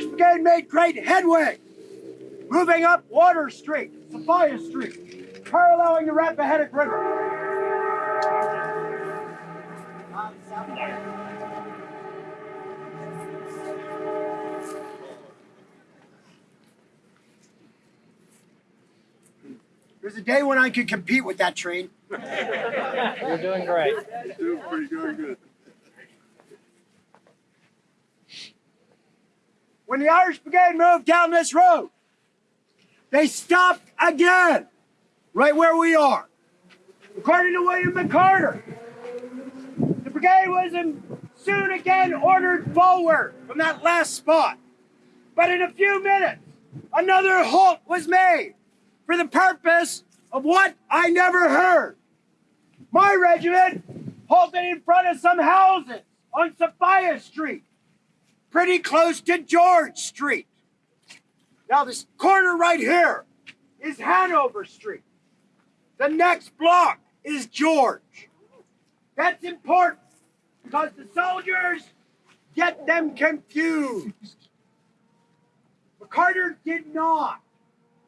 The Brigade made great headway, moving up Water Street, Sophia Street, paralleling the Rappahannock River. There's a day when I could compete with that train. You're doing great. You're Doing pretty darn good. When the Irish Brigade moved down this road, they stopped again, right where we are. According to William McCarter, the brigade was soon again ordered forward from that last spot. But in a few minutes, another halt was made for the purpose of what I never heard. My regiment halted in front of some houses on Sophia Street pretty close to George Street. Now, this corner right here is Hanover Street. The next block is George. That's important because the soldiers get them confused. McCarter did not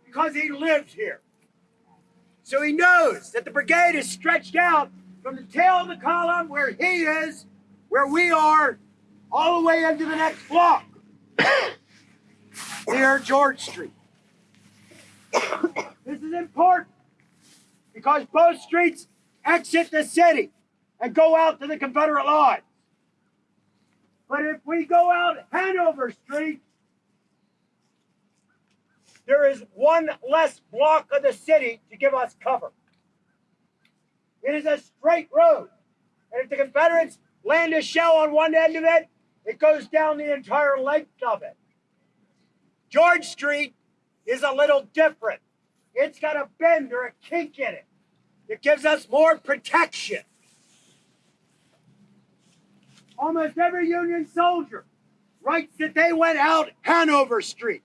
because he lives here. So he knows that the brigade is stretched out from the tail of the column where he is, where we are, all the way into the next block near George Street. this is important because both streets exit the city and go out to the Confederate lines. But if we go out Hanover Street, there is one less block of the city to give us cover. It is a straight road. And if the Confederates land a shell on one end of it, it goes down the entire length of it. George Street is a little different. It's got a bend or a kink in it. It gives us more protection. Almost every Union soldier writes that they went out Hanover Street.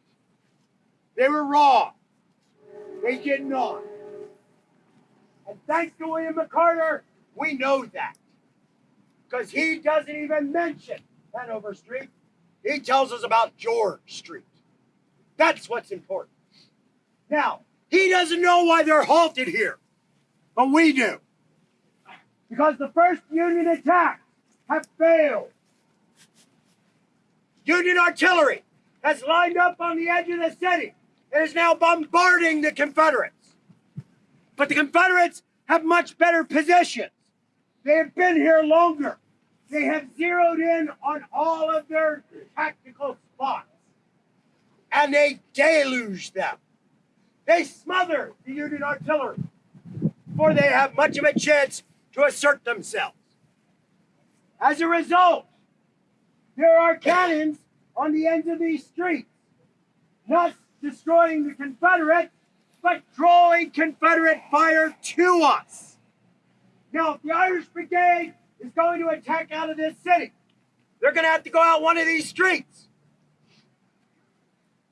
They were wrong. They did not. And thanks to William McCarter, we know that. Because he doesn't even mention Hanover Street. He tells us about George Street. That's what's important. Now, he doesn't know why they're halted here, but we do. Because the first Union attacks have failed. Union artillery has lined up on the edge of the city and is now bombarding the Confederates. But the Confederates have much better positions. They have been here longer. They have zeroed in on all of their tactical spots. And they deluge them. They smother the Union artillery before they have much of a chance to assert themselves. As a result, there are cannons on the ends of these streets, not destroying the Confederates, but drawing Confederate fire to us. Now, if the Irish Brigade is going to attack out of this city, they're going to have to go out one of these streets.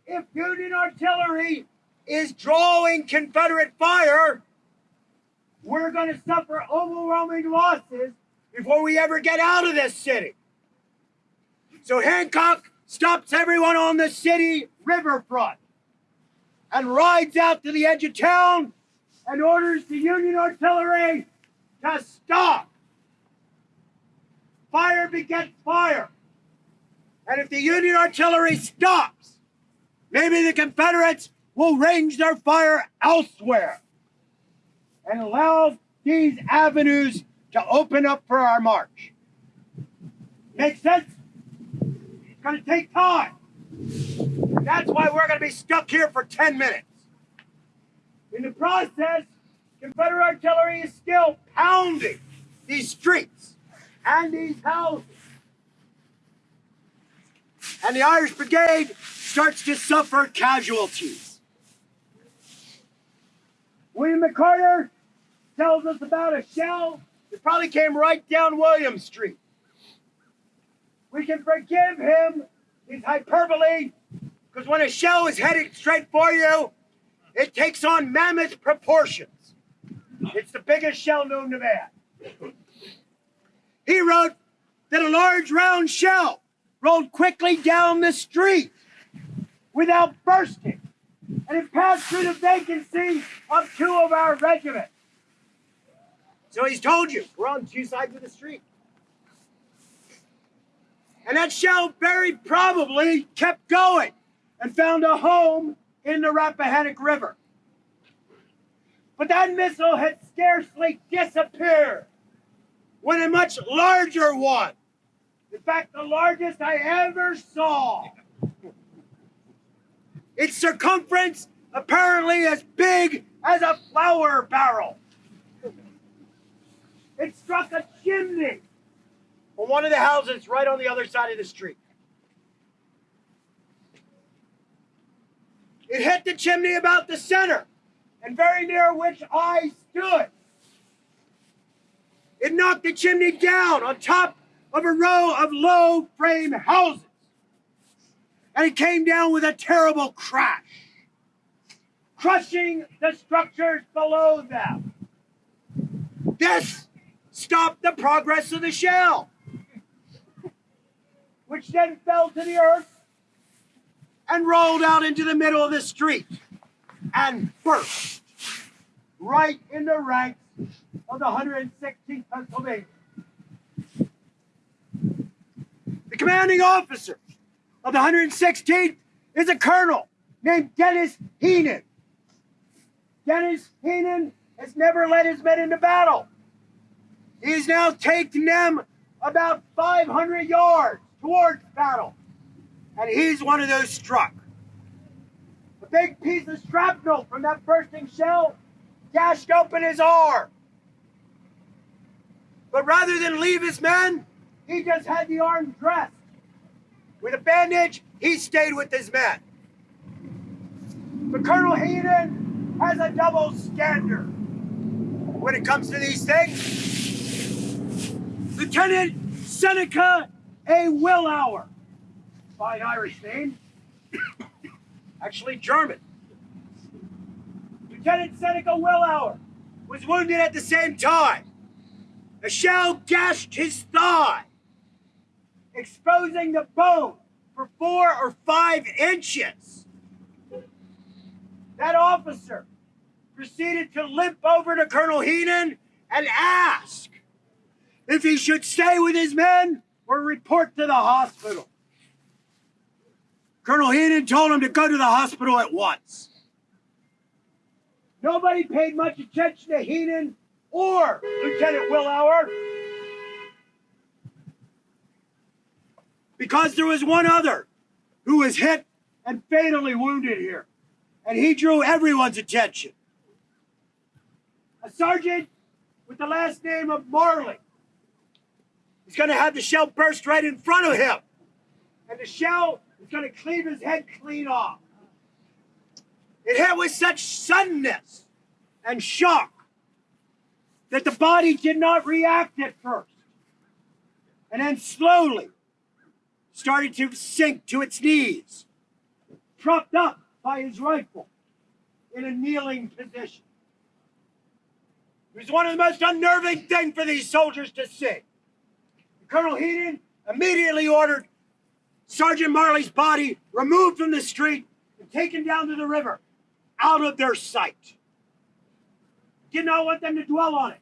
If Union artillery is drawing Confederate fire, we're going to suffer overwhelming losses before we ever get out of this city. So Hancock stops everyone on the city riverfront and rides out to the edge of town and orders the Union artillery to stop. Begets fire. And if the Union artillery stops, maybe the Confederates will range their fire elsewhere and allow these avenues to open up for our march. Make sense? It's going to take time. That's why we're going to be stuck here for 10 minutes. In the process, Confederate artillery is still pounding these streets and these houses. And the Irish Brigade starts to suffer casualties. William McCarter tells us about a shell that probably came right down William Street. We can forgive him his hyperbole because when a shell is headed straight for you, it takes on mammoth proportions. It's the biggest shell known to man. He wrote that a large round shell rolled quickly down the street without bursting. And it passed through the vacancy of two of our regiments. So he's told you, we're on two sides of the street. And that shell very probably kept going and found a home in the Rappahannock River. But that missile had scarcely disappeared when a much larger one, in fact, the largest I ever saw, its circumference apparently as big as a flour barrel. It struck a chimney on one of the houses right on the other side of the street. It hit the chimney about the center and very near which I stood. It knocked the chimney down on top of a row of low frame houses. And it came down with a terrible crash, crushing the structures below them. This stopped the progress of the shell, which then fell to the earth and rolled out into the middle of the street and burst right in the ranks of the 116th Pennsylvania. The commanding officer of the 116th is a colonel named Dennis Heenan. Dennis Heenan has never led his men into battle. He's now taken them about 500 yards towards battle. And he's one of those struck. A big piece of shrapnel from that bursting shell gashed open his arm. But rather than leave his men, he just had the arm dressed. With a bandage, he stayed with his men. But Colonel Heenan has a double standard when it comes to these things. Lieutenant Seneca A. Willauer, fine Irish name, actually German. Lieutenant Seneca Willauer was wounded at the same time. A shell gashed his thigh, exposing the bone for four or five inches. That officer proceeded to limp over to Colonel Heenan and ask if he should stay with his men or report to the hospital. Colonel Heenan told him to go to the hospital at once. Nobody paid much attention to Heenan or Lieutenant Willauer because there was one other who was hit and fatally wounded here, and he drew everyone's attention. A sergeant with the last name of Marley. He's going to have the shell burst right in front of him, and the shell is going to cleave his head clean off. It hit with such suddenness and shock that the body did not react at first, and then slowly started to sink to its knees, propped up by his rifle in a kneeling position. It was one of the most unnerving things for these soldiers to see. Colonel Heenan immediately ordered Sergeant Marley's body removed from the street and taken down to the river, out of their sight. Did not want them to dwell on it.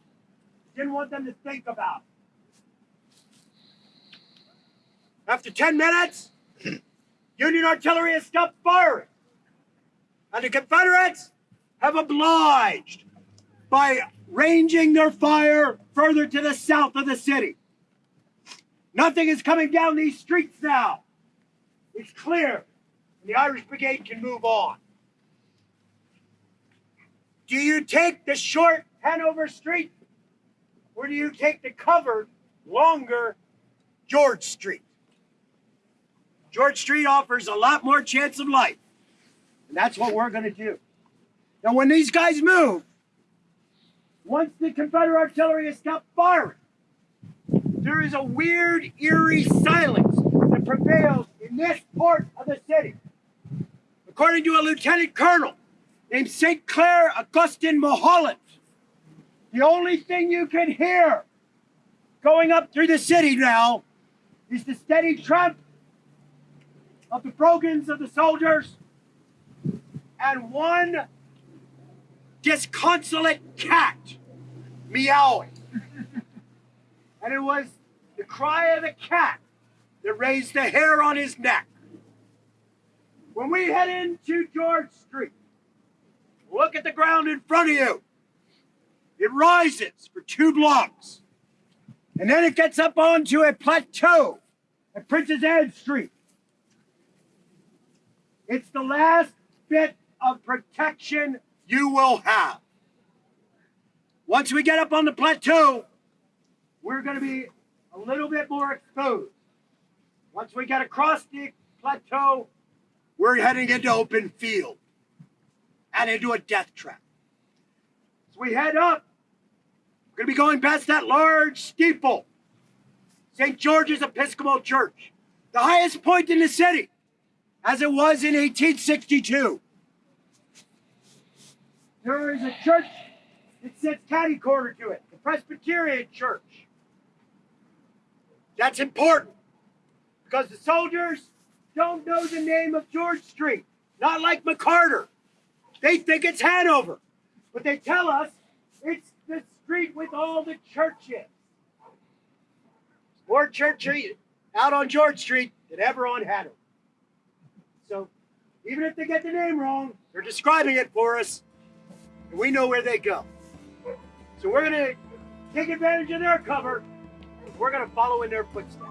Didn't want them to think about it. After 10 minutes, Union artillery has stopped firing. And the Confederates have obliged by ranging their fire further to the south of the city. Nothing is coming down these streets now. It's clear. And the Irish Brigade can move on. Do you take the short Hanover Street or do you take the covered, longer George Street? George Street offers a lot more chance of life. And that's what we're going to do. Now, when these guys move, once the Confederate artillery has stopped firing, there is a weird, eerie silence that prevails in this part of the city. According to a lieutenant colonel named St. Clair Augustin Mulholland, the only thing you can hear going up through the city now is the steady tramp of the brogans of the soldiers and one disconsolate cat meowing. and it was the cry of the cat that raised the hair on his neck. When we head into George Street, look at the ground in front of you. It rises for two blocks. And then it gets up onto a plateau at Princess Anne Street. It's the last bit of protection you will have. Once we get up on the plateau, we're going to be a little bit more exposed. Once we get across the plateau, we're heading into open field and into a death trap. As we head up, we're going to be going past that large steeple, St. George's Episcopal Church, the highest point in the city, as it was in 1862. There is a church that sits catty corner to it, the Presbyterian Church. That's important because the soldiers don't know the name of George Street, not like McCarter. They think it's Hanover, but they tell us it's the street with all the churches. More churches out on George Street than ever on Hanover. So even if they get the name wrong, they're describing it for us, and we know where they go. So we're going to take advantage of their cover. We're going to follow in their footsteps.